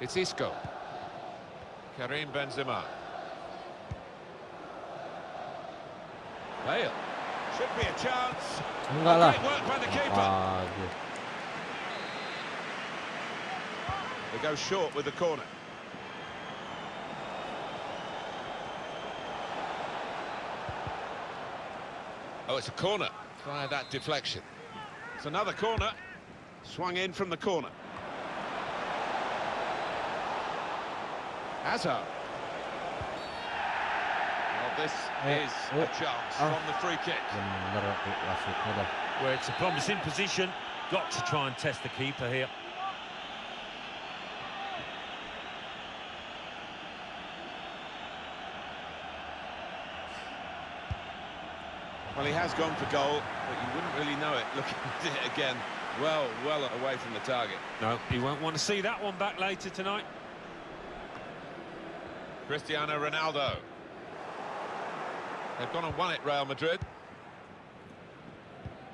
[SPEAKER 4] It's Isco.
[SPEAKER 2] Karim Benzema. Bale. Should be a chance.
[SPEAKER 1] Enggak lah.
[SPEAKER 2] Great work by the keeper.
[SPEAKER 1] Lagi.
[SPEAKER 2] They go short with the corner.
[SPEAKER 4] Oh, it's a corner. Try that deflection.
[SPEAKER 2] It's another corner. Swung in from the corner. Hazard. Well, this is
[SPEAKER 1] oh,
[SPEAKER 2] a chance
[SPEAKER 1] ah.
[SPEAKER 2] from the free kick.
[SPEAKER 1] Bener tuh wasitnya dah.
[SPEAKER 3] Where it's a promising position. Got to try and test the keeper here.
[SPEAKER 2] Well, he has gone for goal, but you wouldn't really know it looking at it again. Well, well away from the target.
[SPEAKER 3] No, he won't want to see that one back later tonight.
[SPEAKER 2] Cristiano Ronaldo. They've gone and won it, Real Madrid.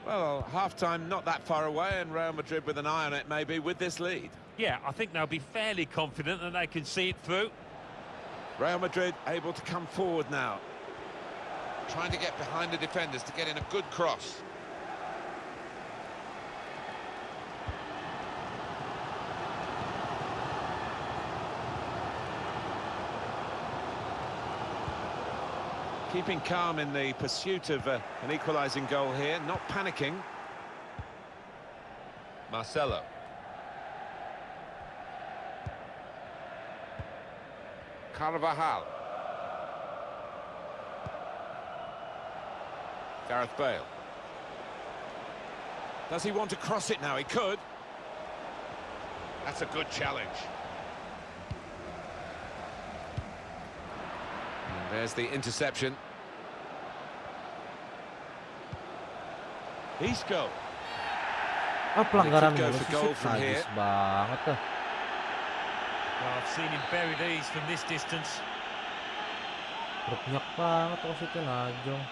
[SPEAKER 2] Well, half-time not that far away, and Real Madrid with an eye on it, maybe, with this lead.
[SPEAKER 3] Yeah, I think they'll be fairly confident that they can see it through.
[SPEAKER 2] Real Madrid able to come forward now. Trying to get behind the defenders to get in a good cross. Keeping calm in the pursuit of uh, an equalising goal here, not panicking. Marcelo. Carvajal. Gareth Bale. Does he want to cross it now? He could. That's a good challenge. There's the interception. Isco.
[SPEAKER 1] Ah, pelanggaran
[SPEAKER 2] go
[SPEAKER 1] mulu
[SPEAKER 2] for
[SPEAKER 1] sih,
[SPEAKER 2] goal
[SPEAKER 1] Sip.
[SPEAKER 2] from
[SPEAKER 1] Najis
[SPEAKER 2] here.
[SPEAKER 1] banget tuh.
[SPEAKER 3] Well, I've seen him bury these from this distance.
[SPEAKER 1] Berpenyak banget wasitnya Najong.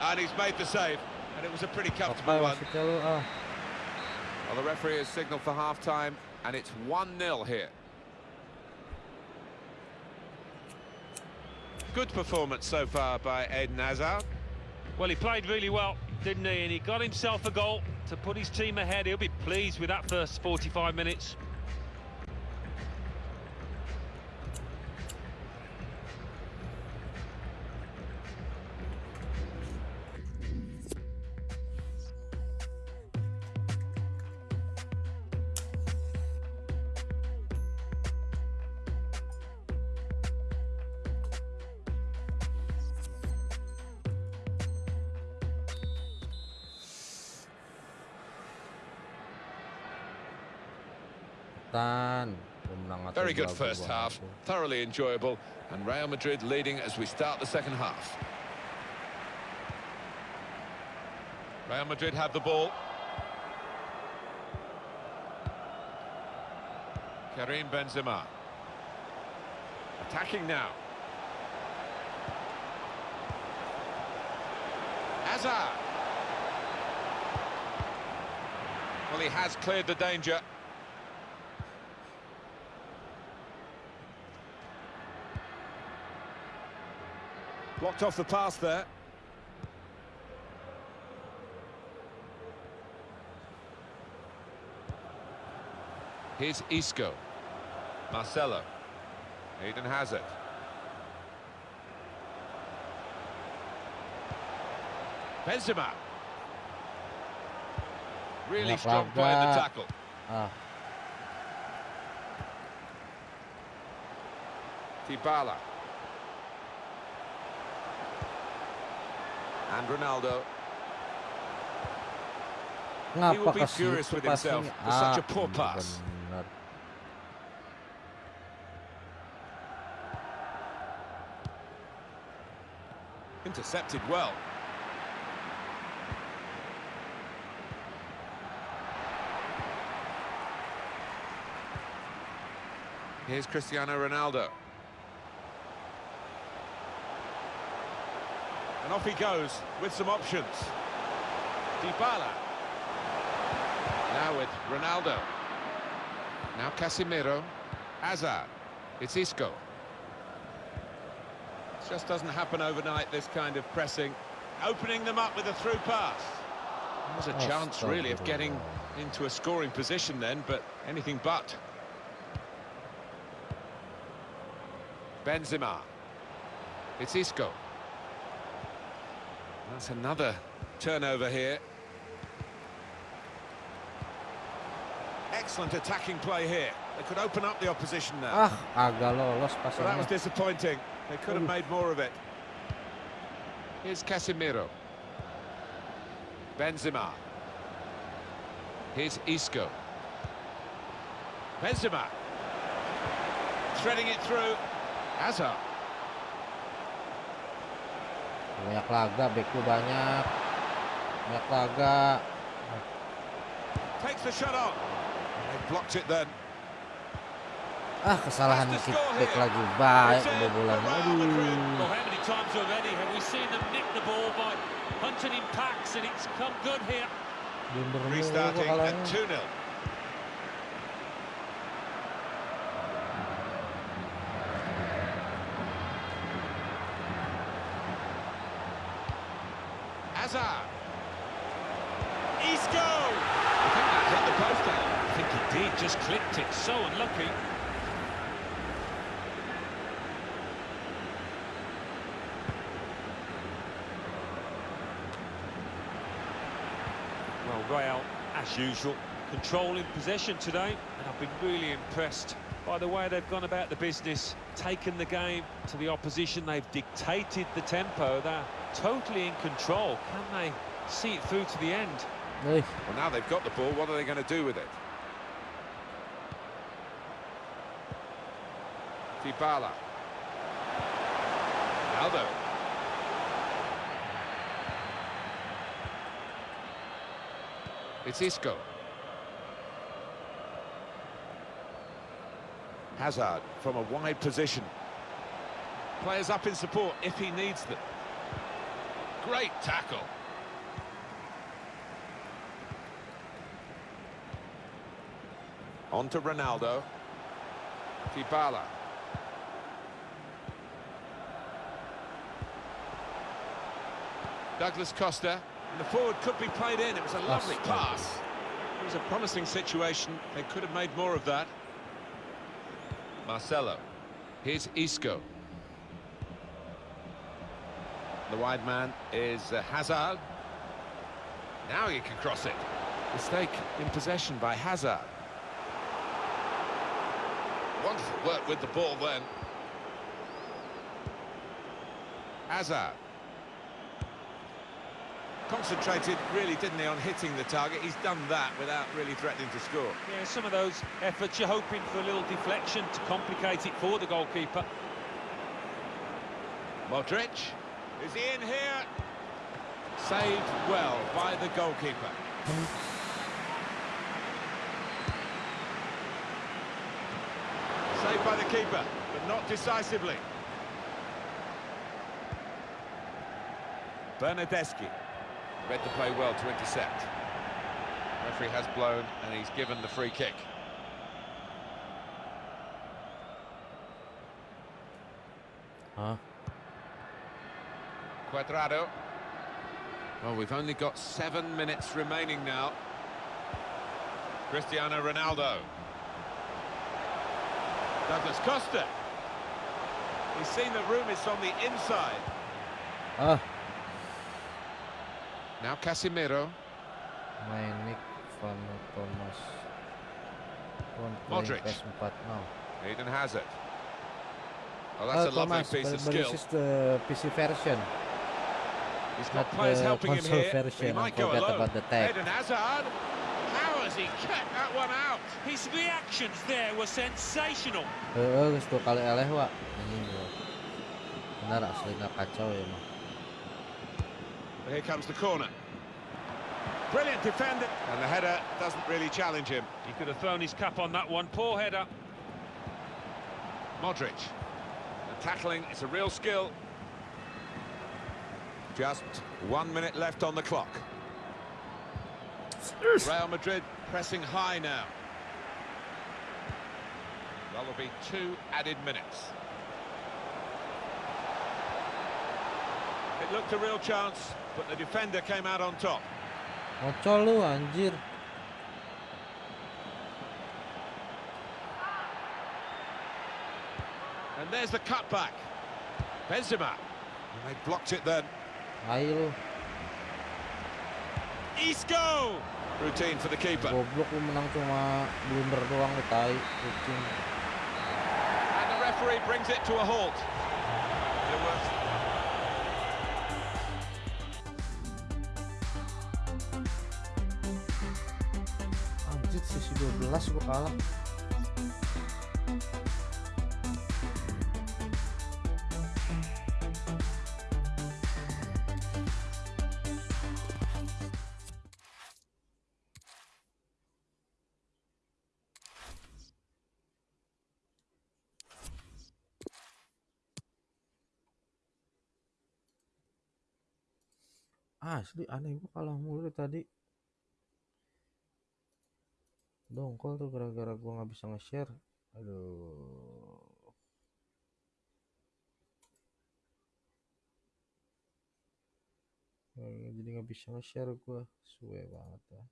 [SPEAKER 2] And he's made the save. And it was a pretty
[SPEAKER 1] Apa
[SPEAKER 2] comfortable one.
[SPEAKER 1] wasitnya lu ah.
[SPEAKER 2] Well, the referee has signalled for half-time, and it's 1-0 here. Good performance so far by Eden Hazard.
[SPEAKER 3] Well, he played really well, didn't he? And he got himself a goal to put his team ahead. He'll be pleased with that first 45 minutes.
[SPEAKER 2] Good first half, thoroughly enjoyable, and Real Madrid leading as we start the second half. Real Madrid have the ball. Karim Benzema. Attacking now. Hazard. Well, he has cleared the danger. Blocked off the pass there. Here's Isco. Marcelo. Eden Hazard. Benzema. Really
[SPEAKER 1] Banyak
[SPEAKER 2] strong play in the tackle.
[SPEAKER 1] Ah,
[SPEAKER 2] Dybala. And Ronaldo.
[SPEAKER 1] ngapa
[SPEAKER 2] will be furious with himself for such a poor pass. Intercepted well. Here's Cristiano Ronaldo. And off he goes with some options. Dybala. Now with Ronaldo. Now Casemiro. Hazard. It's Isco. It just doesn't happen overnight, this kind of pressing. Opening them up with a through pass. There's a oh, chance, really, of getting into a scoring position then, but anything but. Benzema. It's Isco. That's another turnover here. Excellent attacking play here. They could open up the opposition now.
[SPEAKER 1] Ah, agak lolos
[SPEAKER 2] But that was disappointing. They could have made more of it. Here's Casemiro. Benzema. Here's Isco. Benzema. Threading it through. Hazard.
[SPEAKER 1] Banyak laga, beku banyak. Banyak laga.
[SPEAKER 2] Takes the shot on. They blocked it then.
[SPEAKER 1] Ah, kesalahan kick back lagi baik kebobolan. Aduh.
[SPEAKER 3] Well, how many usual, controlling possession today, and I've been really impressed by the way they've gone about the business, taken the game to the opposition, they've dictated the tempo, they're totally in control. Can they see it through to the end?
[SPEAKER 1] Wih,
[SPEAKER 2] Well, now they've got the ball, what are they going to do with it? Dybala. Aldo. It's Isco. Hazard from a wide position. Players up in support if he needs them. Great tackle. On to Ronaldo. Dybala. Douglas Costa. And the forward could be played in. It was a lovely
[SPEAKER 1] Costa.
[SPEAKER 2] pass. It was a promising situation. They could have made more of that. Marcelo. Here's Isco. The wide man is uh, Hazard. Now he can cross it. Mistake in possession by Hazard. Wonderful work with the ball then. Hazard. Concentrated, really, didn't he, on hitting the target? He's done that without really threatening to score.
[SPEAKER 3] Yeah, some of those efforts you're hoping for a little deflection to complicate it for the goalkeeper.
[SPEAKER 2] Modric. Is he in here? Saved well by the goalkeeper. Saved by the keeper, but not decisively. Bernardeschi. Read the play well to intercept. Referee has blown and he's given the free kick.
[SPEAKER 1] Hah?
[SPEAKER 2] Cuadrado. Well, we've only got seven minutes remaining now. Cristiano Ronaldo. Douglas Costa. He's seen the room is on the inside.
[SPEAKER 1] Ah,
[SPEAKER 2] Now Casemiro.
[SPEAKER 1] main Nick Van Thomas. One
[SPEAKER 2] Modric.
[SPEAKER 1] playing PS4 now.
[SPEAKER 2] Eden Hazard. Well, that's
[SPEAKER 1] Oh,
[SPEAKER 2] a lovely
[SPEAKER 1] Thomas,
[SPEAKER 2] piece
[SPEAKER 1] but,
[SPEAKER 2] of
[SPEAKER 1] but
[SPEAKER 2] skill.
[SPEAKER 1] this is the PC version.
[SPEAKER 2] He's got
[SPEAKER 1] not
[SPEAKER 2] players
[SPEAKER 1] the
[SPEAKER 2] helping him
[SPEAKER 1] console
[SPEAKER 2] here.
[SPEAKER 1] version,
[SPEAKER 2] He
[SPEAKER 1] I
[SPEAKER 2] might go
[SPEAKER 1] forgot
[SPEAKER 2] alone.
[SPEAKER 1] about the tag.
[SPEAKER 2] Eden Hazard. How has he kept that one out?
[SPEAKER 3] His reactions there were sensational.
[SPEAKER 1] Heeh, geus dua kali eleh, Wak. Anjing gua. Benar aslinya kacau ya, mah.
[SPEAKER 2] Here comes the corner. Brilliant defender. And the header doesn't really challenge him.
[SPEAKER 3] He could have thrown his cap on that one. Poor header.
[SPEAKER 2] Modric. The tackling is a real skill. Just one minute left on the clock. Real Madrid pressing high now. That'll be two added minutes. It looked a real chance, but the defender came out on top.
[SPEAKER 1] Ngocol lu anjir.
[SPEAKER 2] And there's the cutback. Benzema. And they blocked it then.
[SPEAKER 1] Ayo.
[SPEAKER 2] Isco! Routine for the keeper.
[SPEAKER 1] Goblok lu menang cuma blunder doang lu tai. Kucing.
[SPEAKER 2] And the referee brings it to a halt.
[SPEAKER 1] jelas gue kalah. Asli aneh gue kalah mulu tadi dongkol tuh gara-gara gua nggak bisa nge-share. Aduh. Jadi nggak bisa nge-share gua. Suwe banget ya.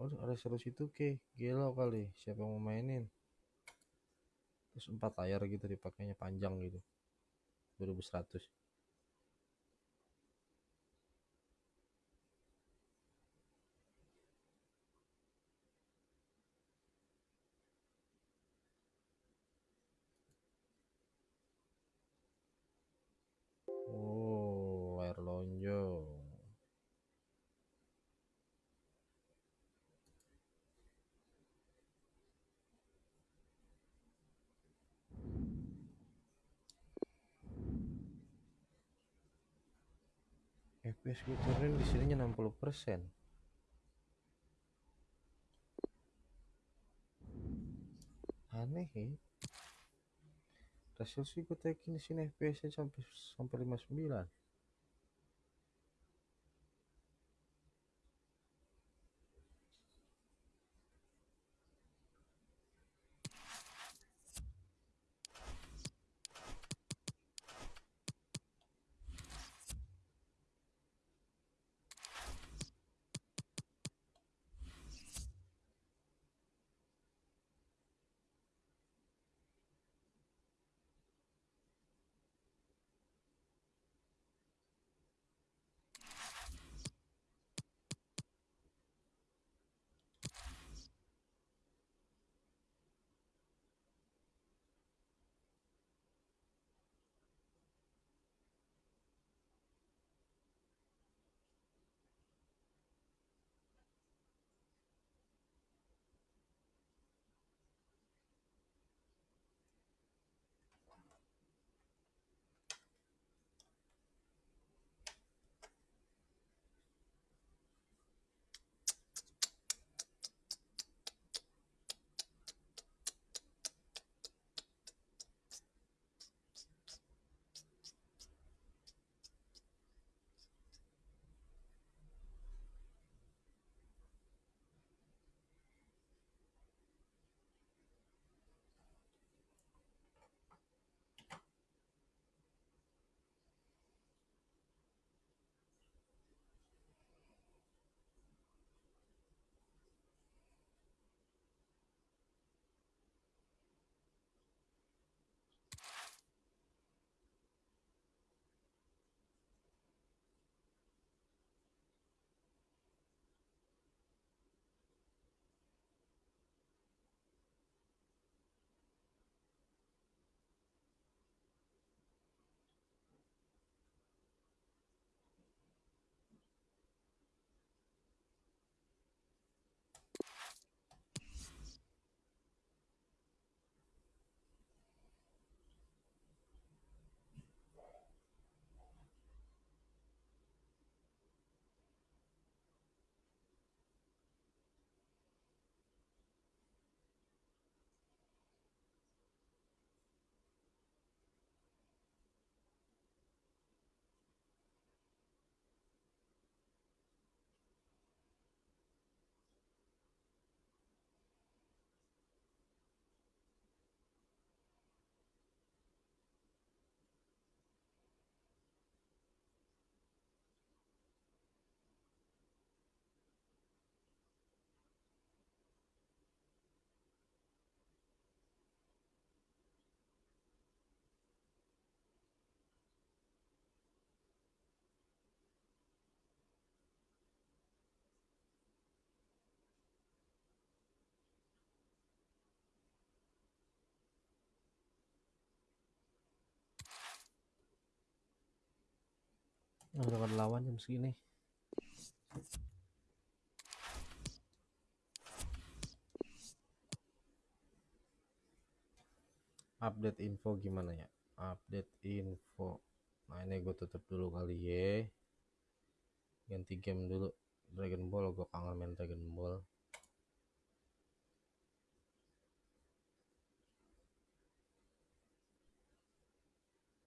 [SPEAKER 1] Oh ada seru situ ke gelo kali siapa yang mau mainin? Terus empat layar gitu dipakainya panjang gitu. 2100 Oh, layar lonjong. FPS gue turun di sininya 60 persen. Aneh ya. Hasil sih gue tekin di sini FPS sampai sampai 59. Udah ada lawan jam segini. Update info gimana ya? Update info. Nah ini gue tutup dulu kali ya. Ganti game dulu. Dragon Ball, gue kangen main Dragon Ball.